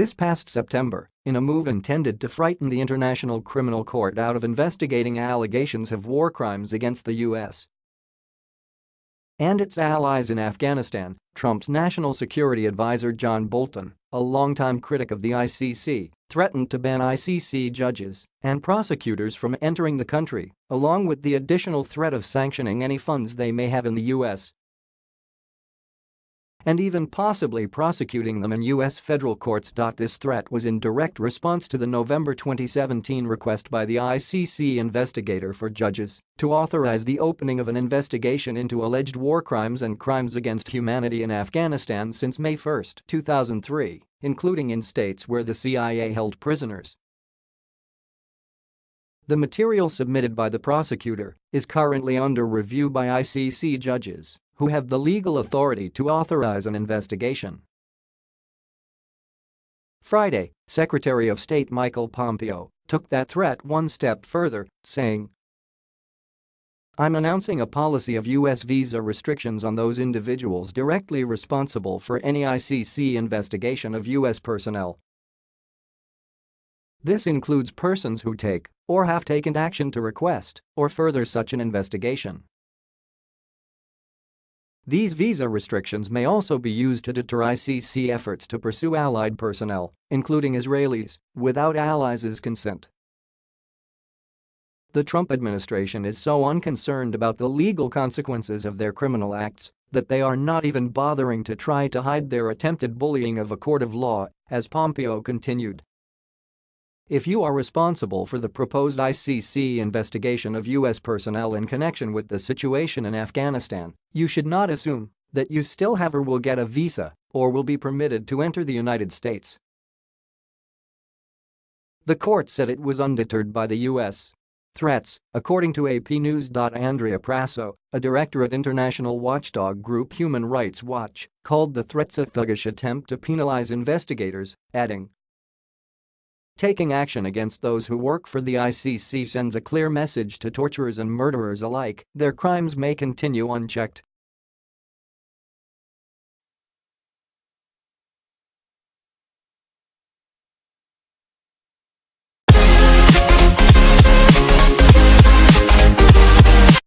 this past September in a move intended to frighten the International Criminal Court out of investigating allegations of war crimes against the U.S. and its allies in Afghanistan, Trump's national security advisor John Bolton, a longtime critic of the ICC, threatened to ban ICC judges and prosecutors from entering the country, along with the additional threat of sanctioning any funds they may have in the U.S and even possibly prosecuting them in U.S. federal courts. This threat was in direct response to the November 2017 request by the ICC investigator for judges to authorize the opening of an investigation into alleged war crimes and crimes against humanity in Afghanistan since May 1, 2003, including in states where the CIA held prisoners. The material submitted by the prosecutor is currently under review by ICC judges who have the legal authority to authorize an investigation. Friday, Secretary of State Michael Pompeo took that threat one step further, saying, I'm announcing a policy of U.S. visa restrictions on those individuals directly responsible for any ICC investigation of U.S. personnel. This includes persons who take or have taken action to request or further such an investigation. These visa restrictions may also be used to deter ICC efforts to pursue allied personnel, including Israelis, without allies' consent. The Trump administration is so unconcerned about the legal consequences of their criminal acts that they are not even bothering to try to hide their attempted bullying of a court of law, as Pompeo continued. If you are responsible for the proposed ICC investigation of U.S. personnel in connection with the situation in Afghanistan, you should not assume that you still have or will get a visa or will be permitted to enter the United States. The court said it was undeterred by the U.S. threats, according to AP News. Andrea Prasow, a director at international watchdog group Human Rights Watch, called the threats a thuggish attempt to penalize investigators, adding, Taking action against those who work for the ICC sends a clear message to torturers and murderers alike, their crimes may continue unchecked